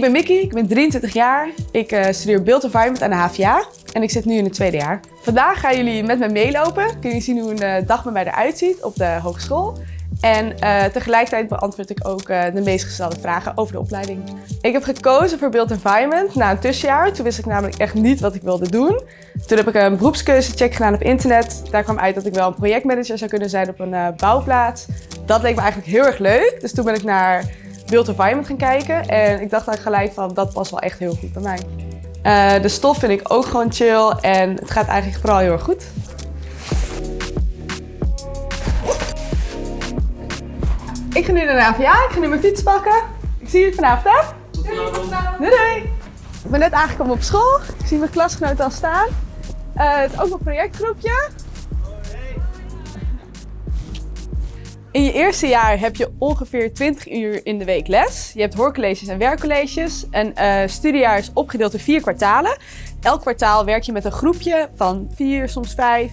Ik ben Mickey, ik ben 23 jaar. Ik uh, studeer Build Environment aan de HVA en ik zit nu in het tweede jaar. Vandaag gaan jullie met me meelopen. Kun jullie zien hoe een uh, dag bij mij eruit ziet op de hogeschool. En uh, tegelijkertijd beantwoord ik ook de meest gestelde vragen over de opleiding. Ik heb gekozen voor Build Environment na een tussenjaar. Toen wist ik namelijk echt niet wat ik wilde doen. Toen heb ik een beroepskeuzecheck gedaan op internet. Daar kwam uit dat ik wel een projectmanager zou kunnen zijn op een bouwplaats. Dat leek me eigenlijk heel erg leuk. Dus toen ben ik naar Build Environment gaan kijken. En ik dacht eigenlijk gelijk van, dat past wel echt heel goed bij mij. de stof vind ik ook gewoon chill en het gaat eigenlijk vooral heel erg goed. Ik ga nu naar de AVA, ik ga nu mijn fiets pakken. Ik zie jullie vanavond hè? Doei, doei. Ik ben net aangekomen op school. Ik zie mijn klasgenoten al staan. Uh, het is ook een projectgroepje. In je eerste jaar heb je ongeveer 20 uur in de week les. Je hebt hoorcolleges en werkcolleges. Een uh, studiejaar is opgedeeld in vier kwartalen. Elk kwartaal werk je met een groepje van vier, soms vijf,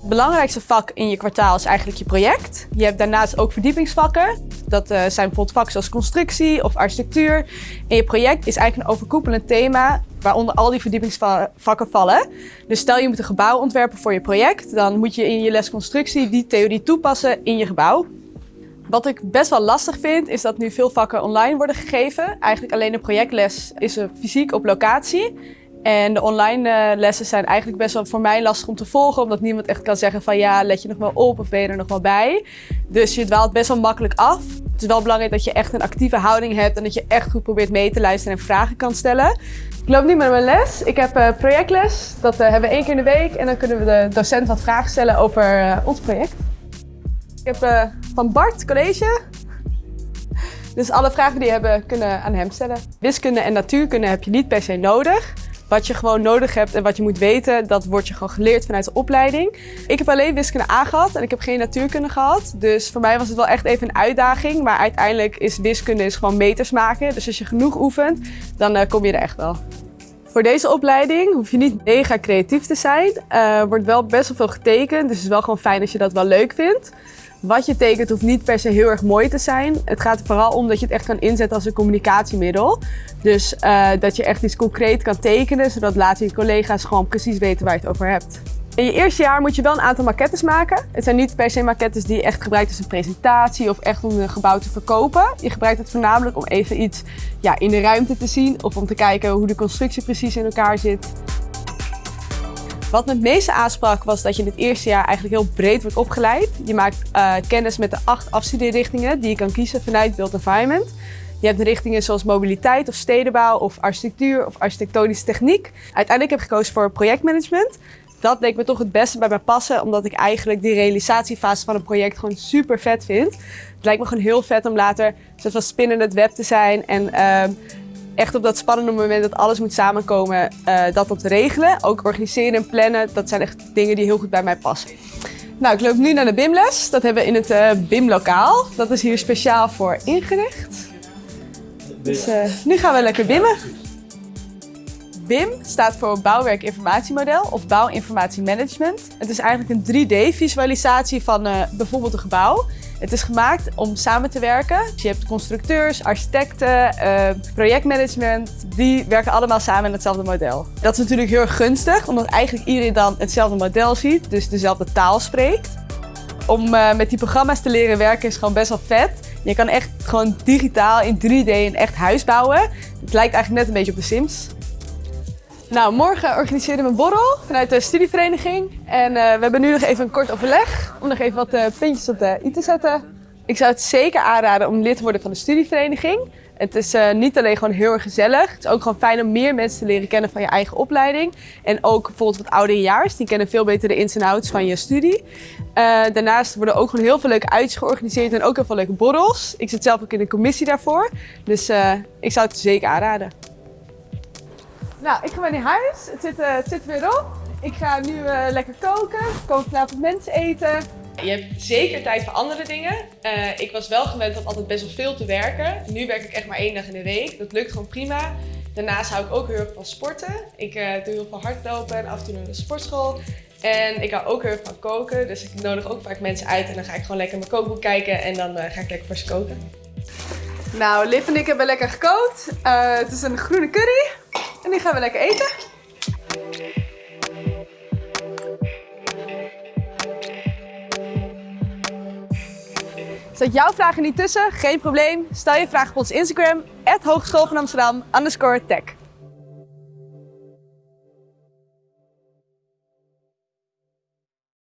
het belangrijkste vak in je kwartaal is eigenlijk je project. Je hebt daarnaast ook verdiepingsvakken. Dat uh, zijn bijvoorbeeld vakken zoals constructie of architectuur. En je project is eigenlijk een overkoepelend thema waaronder al die verdiepingsvakken vallen. Dus stel je moet een gebouw ontwerpen voor je project, dan moet je in je les constructie die theorie toepassen in je gebouw. Wat ik best wel lastig vind, is dat nu veel vakken online worden gegeven. Eigenlijk alleen de projectles is er fysiek op locatie. En de online uh, lessen zijn eigenlijk best wel voor mij lastig om te volgen, omdat niemand echt kan zeggen van ja, let je nog wel op of ben je er nog wel bij. Dus je dwaalt best wel makkelijk af. Het is wel belangrijk dat je echt een actieve houding hebt en dat je echt goed probeert mee te luisteren en vragen kan stellen. Ik loop nu met mijn les. Ik heb uh, projectles. Dat uh, hebben we één keer in de week en dan kunnen we de docent wat vragen stellen over ons project. Heb van Bart college. Dus alle vragen die je hebben kunnen aan hem stellen. Wiskunde en natuurkunde heb je niet per se nodig. Wat je gewoon nodig hebt en wat je moet weten, dat wordt je gewoon geleerd vanuit de opleiding. Ik heb alleen wiskunde A gehad en ik heb geen natuurkunde gehad. Dus voor mij was het wel echt even een uitdaging. Maar uiteindelijk is wiskunde is gewoon meters maken. Dus als je genoeg oefent, dan uh, kom je er echt wel. Voor deze opleiding hoef je niet mega creatief te zijn. Er uh, wordt wel best wel veel getekend, dus het is wel gewoon fijn als je dat wel leuk vindt. Wat je tekent hoeft niet per se heel erg mooi te zijn. Het gaat vooral om dat je het echt kan inzetten als een communicatiemiddel. Dus uh, dat je echt iets concreet kan tekenen, zodat later je collega's gewoon precies weten waar je het over hebt. In je eerste jaar moet je wel een aantal maquettes maken. Het zijn niet per se maquettes die je echt gebruikt als een presentatie of echt om een gebouw te verkopen. Je gebruikt het voornamelijk om even iets ja, in de ruimte te zien of om te kijken hoe de constructie precies in elkaar zit. Wat me het meeste aansprak was dat je in het eerste jaar eigenlijk heel breed wordt opgeleid. Je maakt uh, kennis met de acht afstudeerrichtingen die je kan kiezen vanuit Built Environment. Je hebt richtingen zoals mobiliteit of stedenbouw of architectuur of architectonische techniek. Uiteindelijk heb ik gekozen voor projectmanagement. Dat leek me toch het beste bij mij passen, omdat ik eigenlijk die realisatiefase van een project gewoon super vet vind. Het lijkt me gewoon heel vet om later zoals spinnen het web te zijn en uh, echt op dat spannende moment dat alles moet samenkomen, uh, dat dat regelen. Ook organiseren en plannen, dat zijn echt dingen die heel goed bij mij passen. Nou, ik loop nu naar de BIM-les. Dat hebben we in het uh, BIM-lokaal. Dat is hier speciaal voor ingericht. Dus uh, nu gaan we lekker bimmen. BIM staat voor Bouwwerk Informatiemodel of Bouwinformatiemanagement. Het is eigenlijk een 3D-visualisatie van uh, bijvoorbeeld een gebouw. Het is gemaakt om samen te werken. Dus je hebt constructeurs, architecten, uh, projectmanagement. Die werken allemaal samen in hetzelfde model. Dat is natuurlijk heel erg gunstig, omdat eigenlijk iedereen dan hetzelfde model ziet. Dus dezelfde taal spreekt. Om uh, met die programma's te leren werken is gewoon best wel vet. Je kan echt gewoon digitaal in 3D een echt huis bouwen. Het lijkt eigenlijk net een beetje op de Sims. Nou, morgen organiseren we een borrel vanuit de studievereniging. En uh, we hebben nu nog even een kort overleg om nog even wat uh, puntjes op de i te zetten. Ik zou het zeker aanraden om lid te worden van de studievereniging. Het is uh, niet alleen gewoon heel erg gezellig. Het is ook gewoon fijn om meer mensen te leren kennen van je eigen opleiding. En ook bijvoorbeeld wat ouderejaars. Die kennen veel beter de ins en outs van je studie. daarnaast worden ook gewoon heel veel leuke uitjes georganiseerd en ook heel veel leuke borrels. Ik zit zelf ook in de commissie daarvoor. Dus ik zou het zeker aanraden. Nou, ik ga weer naar huis. Het zit, uh, het zit weer op. Ik ga nu uh, lekker koken. Komen vanavond mensen eten. Je hebt zeker tijd voor andere dingen. Uh, ik was wel gewend om altijd best wel veel te werken. Nu werk ik echt maar één dag in de week. Dat lukt gewoon prima. Daarnaast hou ik ook heel erg van sporten. Ik doe heel veel hardlopen en af en toe naar de sportschool. En ik hou ook heel erg van koken. Dus ik nodig ook vaak mensen uit en dan ga ik gewoon lekker mijn kookboek kijken en dan ga ik lekker voor ze koken. Nou, Liv en ik hebben lekker gekookt. Eh, het is een groene curry. Die gaan we lekker eten. Zet jouw vragen niet tussen? Geen probleem. Stel je vraag op ons Instagram, Hogeschool van Amsterdam, underscore tech.